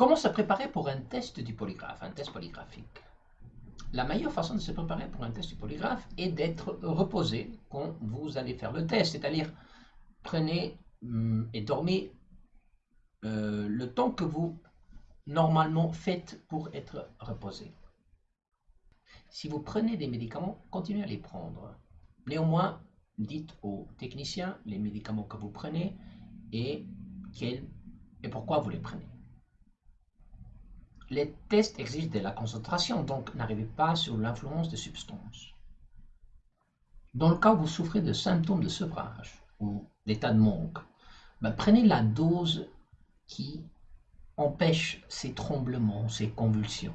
Comment se préparer pour un test du polygraphe, un test polygraphique? La meilleure façon de se préparer pour un test du polygraphe est d'être reposé quand vous allez faire le test, c'est-à-dire prenez hum, et dormez euh, le temps que vous normalement faites pour être reposé. Si vous prenez des médicaments, continuez à les prendre. Néanmoins, dites aux techniciens les médicaments que vous prenez et, et pourquoi vous les prenez. Les tests exigent de la concentration, donc n'arrivez pas sur l'influence des substances. Dans le cas où vous souffrez de symptômes de sevrage ou d'état de manque, ben, prenez la dose qui empêche ces tremblements, ces convulsions.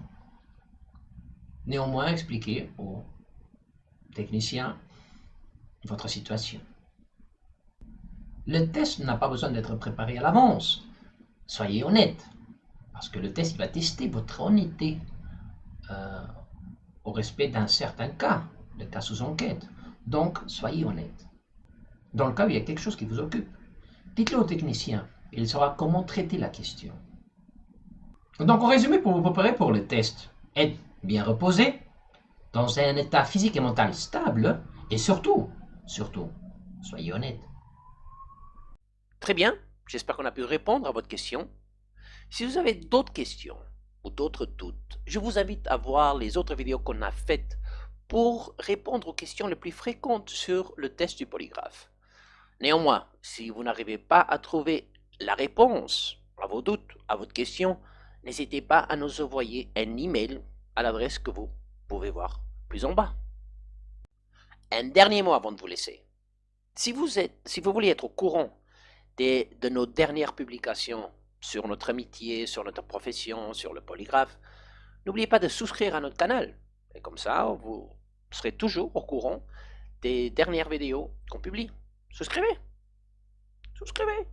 Néanmoins, expliquez aux techniciens votre situation. Le test n'a pas besoin d'être préparé à l'avance. Soyez honnête, parce que le test va tester votre honnêteté euh, au respect d'un certain cas, le cas sous enquête. Donc, soyez honnête. Dans le cas où il y a quelque chose qui vous occupe, dites-le au technicien. Il saura comment traiter la question. Donc, en résumé, pour vous préparer pour le test, être bien reposé, dans un état physique et mental stable, et surtout, surtout, soyez honnête. Très bien, j'espère qu'on a pu répondre à votre question. Si vous avez d'autres questions ou d'autres doutes, je vous invite à voir les autres vidéos qu'on a faites pour répondre aux questions les plus fréquentes sur le test du polygraphe. Néanmoins, si vous n'arrivez pas à trouver la réponse à vos doutes, à votre question, n'hésitez pas à nous envoyer un email à l'adresse que vous pouvez voir plus en bas. Un dernier mot avant de vous laisser. Si vous, voulez être au courant de, de nos dernières publications sur notre amitié, sur notre profession, sur le polygraphe, n'oubliez pas de souscrire à notre canal. Et comme ça, vous serez toujours au courant des dernières vidéos qu'on publie. Souscrivez Souscrivez